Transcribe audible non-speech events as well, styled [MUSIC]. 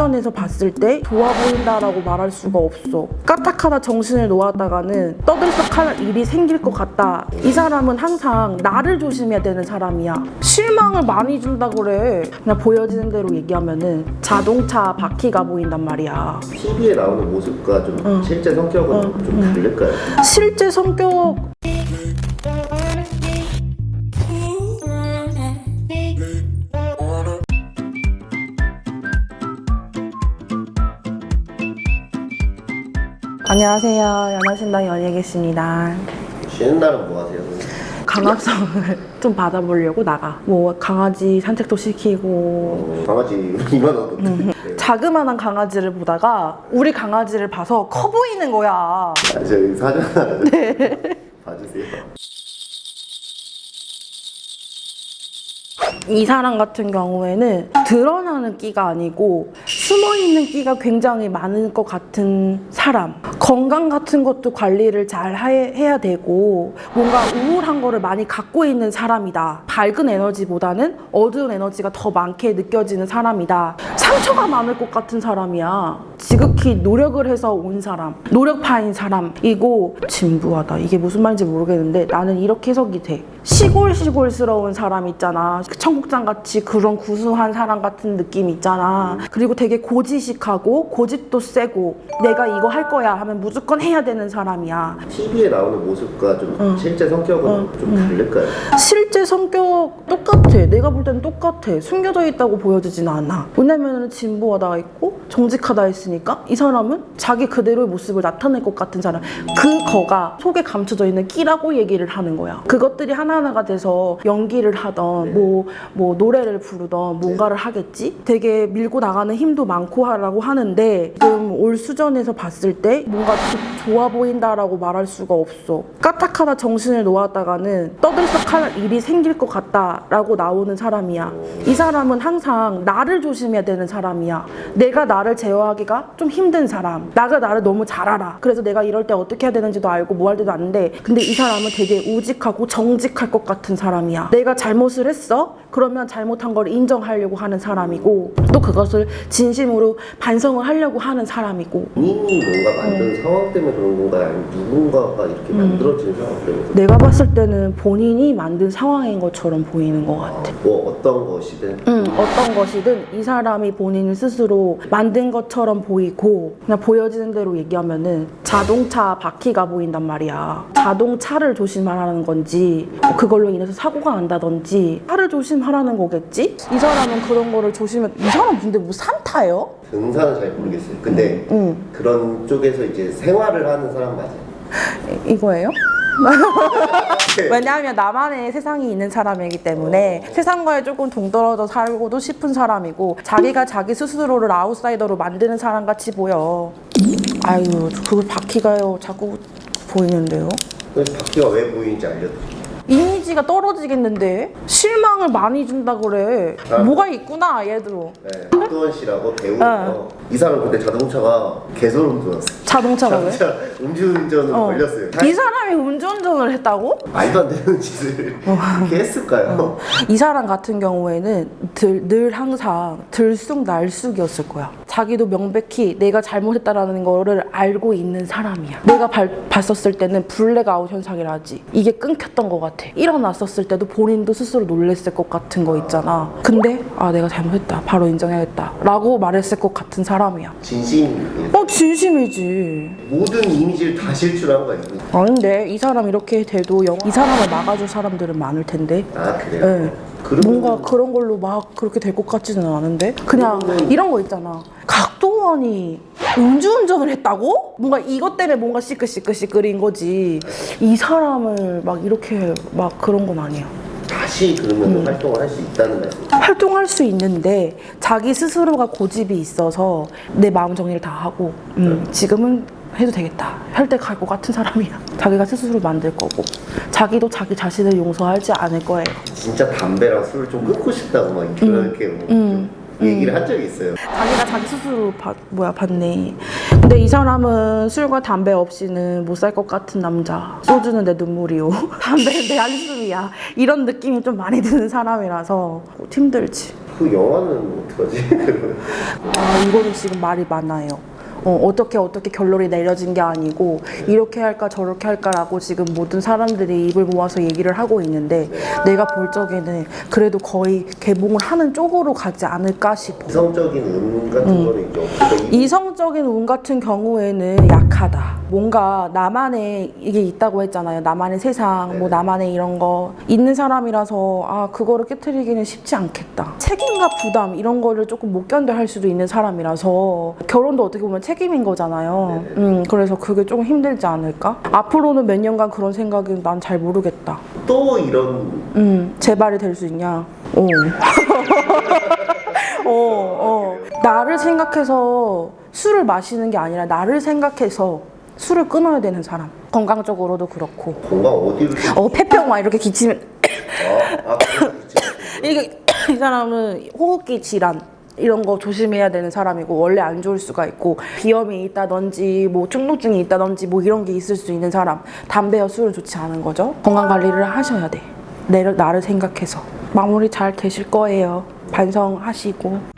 수전에서 봤을 때 좋아 보인다라고 말할 수가 없어. 까딱하다 정신을 놓았다가는 떠들썩할 일이 생길 것 같다. 이 사람은 항상 나를 조심해야 되는 사람이야. 실망을 많이 준다 그래. 그냥 보여지는 대로 얘기하면 은 자동차 바퀴가 보인단 말이야. TV에 나오는 모습과 좀 어. 실제 성격은 어, 좀 다를까요? 실제 성격 안녕하세요. 연하신당 연예계십니다. 쉬는 날은 뭐 하세요? 강압성을 [LAUGHS] 좀 받아보려고 나가. 뭐 강아지 산책도 시키고 어, 강아지 [LAUGHS] 2만 원 음. 네. 자그마한 강아지를 보다가 우리 강아지를 봐서 커 보이는 거야. 아, 저희 사전 [LAUGHS] 네. 봐주세요. 이 사람 같은 경우에는 드러나는 끼가 아니고 숨어있는 끼가 굉장히 많은 것 같은 사람. 건강 같은 것도 관리를 잘 해- 해야 되고 뭔가 우울한 거를 많이 갖고 있는 사람이다. 밝은 에너지보다는 어두운 에너지가 더 많게 느껴지는 사람이다 상처가 많을 것 같은 사람이야 지극히 노력을 해서 온 사람 노력파인 사람이고 진부하다 이게 무슨 말인지 모르겠는데 나는 이렇게 해석이 돼 시골시골스러운 사람 있잖아 청국장 같이 그런 구수한 사람 같은 느낌 있잖아 그리고 되게 고지식하고 고집도 세고 내가 이거 할 거야 하면 무조건 해야 되는 사람이야 TV에 나오는 모습과 좀 어. 실제 성격은 어, 좀 다를까요? 실제 성격 똑같아. 내가 볼 때는 똑같아. 숨겨져 있다고 보여지진 않아. 왜냐면 진보하다 있고 정직하다 했으니까 이 사람은 자기 그대로의 모습을 나타낼 것 같은 사람. 그거가 속에 감춰져 있는 끼라고 얘기를 하는 거야. 그것들이 하나하나가 돼서 연기를 하던 뭐, 뭐 노래를 부르던 뭔가를 하겠지? 되게 밀고 나가는 힘도 많고 하라고 하는데 지금 올 수전에서 봤을 때 뭔가 조- 좋아 보인다라고 말할 수가 없어. 까딱하다 정신을 놓았다가는 떠들썩할 일이 생길 것 같다라고 나오는 사람이야. 이 사람은 항상 나를 조심해야 되는 사람이야. 내가 나를 제어하기가 좀 힘든 사람. 나가 나를 너무 잘 알아. 그래서 내가 이럴 때 어떻게 해야 되는지도 알고 뭐 할 때도 아는데 근데 이 사람은 되게 우직하고 정직할 것 같은 사람이야. 내가 잘못을 했어? 그러면 잘못한 걸 인정하려고 하는 사람이고 또 그것을 진심으로 반성을 하려고 하는 사람이고 본인이 뭔가 만든 어. 상황 때문에 그런 건가요? 아니면 누군가가 이렇게 음. 만들어진 상황 때문에 내가 봤을 때는 본인이 만든 상황인 것처럼 보이는 것 같아. 뭐 어떤 것이든 음, 어떤 것이든 이 사람이 본인 스스로 만든 것처럼 보이고 그냥 보여지는 대로 얘기하면은 자동차 바퀴가 보인단 말이야. 자동차를 조심하라는 건지 뭐 그걸로 인해서 사고가 난다든지 차를 조심하라는 거겠지? 이 사람은 그런 거를 조심해. 이 사람 근데 뭐 산타예요? 등산은 잘 모르겠어요. 근데 음, 그런 쪽에서 이제 생활을 하는 사람 맞아요. 이- [LAUGHS] 이거예요? [LAUGHS] 왜냐하면 나만의 세상이 있는 사람이기 때문에 세상과에 조금 동떨어져 살고도 싶은 사람이고 자기가 자기 스스로를 아웃사이더로 만드는 사람 같이 보여. 아유, 그걸 바퀴가요 자꾸 보이는데요. 바퀴가 왜 보이는지 알려드릴게요. 이미지가 떨어지겠는데 실망 을 많이 준다 그래. 아. 뭐가 있구나 얘도. 네, 박두원 씨라고 배우예요. 이 사람 근데 자동차가 개소름 돋았어요. 자동차가 왜? 자동차 음주운전으로 어. 걸렸어요. 이 사람이 음주운전을 했다고? 말도 안 되는 짓을 이렇게 했을까요? 이 사람 같은 경우에는 들, 늘 항상 들쑥날쑥이었을 거야. 자기도 명백히 내가 잘못했다라는 거를 알고 있는 사람이야. 내가 발- 봤었을 때는 블랙아웃 현상이라지. 이게 끊겼던 것 같아. 일어났었을 때도 본인도 스스로 놀랬을 것 같은 거 있잖아. 근데 아 내가 잘못했다. 바로 인정해야겠다. 라고 말했을 것 같은 사람이야. 진심이에요. 어 진심이지. 모든 이미지를 다 실추한 거예요. 아닌데 이 사람 이렇게 돼도 영... 이 사람을 막아줄 사람들은 많을 텐데. 아 그래요? 네. 뭔가 그런 걸로 막 그렇게 될 것 같지는 않은데 그냥 그러면은- 이런 거 있잖아 각도원이 음주운전을 했다고? 뭔가 이것 때문에 뭔가 시끌시끌시끌인 거지 이 사람을 막 이렇게 막 그런 건 아니야 다시 그러면 음. 활동을 할 수 있다는 말씀. 활동할 수 있는데 자기 스스로가 고집이 있어서 내 마음 정리를 다 하고 음, 지금은 해도 되겠다 할 때 갈 것 같은 사람이야 [LAUGHS] 자기가 스스로 만들 거고 자기도 자기 자신을 용서하지 않을 거예요 진짜 담배랑 술을 좀 끊고 싶다고 막 그렇게 뭐 음. 좀 얘기를 한 적이 있어요. 자기가 자기 스스로 받, 뭐야 받네. 근데 이 사람은 술과 담배 없이는 못 살 것 같은 남자. 소주는 내 눈물이요. [LAUGHS] 담배는 내 한숨이야. 이런 느낌이 좀 많이 드는 사람이라서 힘들지. 그 영화는 어떡하지? [LAUGHS] 아, 이거는 지금 말이 많아요. 어, 어떻게 어떻게 결론이 내려진 게 아니고 이렇게 할까 저렇게 할까라고 지금 모든 사람들이 입을 모아서 얘기를 하고 있는데 내가 볼 적에는 그래도 거의 개봉을 하는 쪽으로 가지 않을까 싶어. 이성적인 운 같은 거는 이제 이성적인 운 같은 경우에는 약하다. 뭔가 나만의 이게 있다고 했잖아요. 나만의 세상, 뭐 나만의 이런 거 있는 사람이라서 아 그거를 깨뜨리기는 쉽지 않겠다. 책임과 부담 이런 거를 조금 못 견뎌 할 수도 있는 사람이라서 결혼도 어떻게 보면 책임인 거잖아요. 음 그래서 그게 조금 힘들지 않을까? 앞으로는 몇 년간 그런 생각은 난 잘 모르겠다. 또 이런 음, 재발이 될 수 있냐? 어. [LAUGHS] 어, 어. 나를 생각해서 술을 마시는 게 아니라 나를 생각해서 술을 끊어야 되는 사람. 건강적으로도 그렇고. 건강 어디로 어, 폐병 막 이렇게 기치면. 아, 아. 이게, 이 사람은 호흡기 질환. 이런 거 조심해야 되는 사람이고 원래 안 좋을 수가 있고 비염이 있다든지 뭐 충동증이 있다든지 뭐 이런 게 있을 수 있는 사람 담배와 술은 좋지 않은 거죠 건강 관리를 하셔야 돼 내, 나를 생각해서 마무리 잘 되실 거예요 반성하시고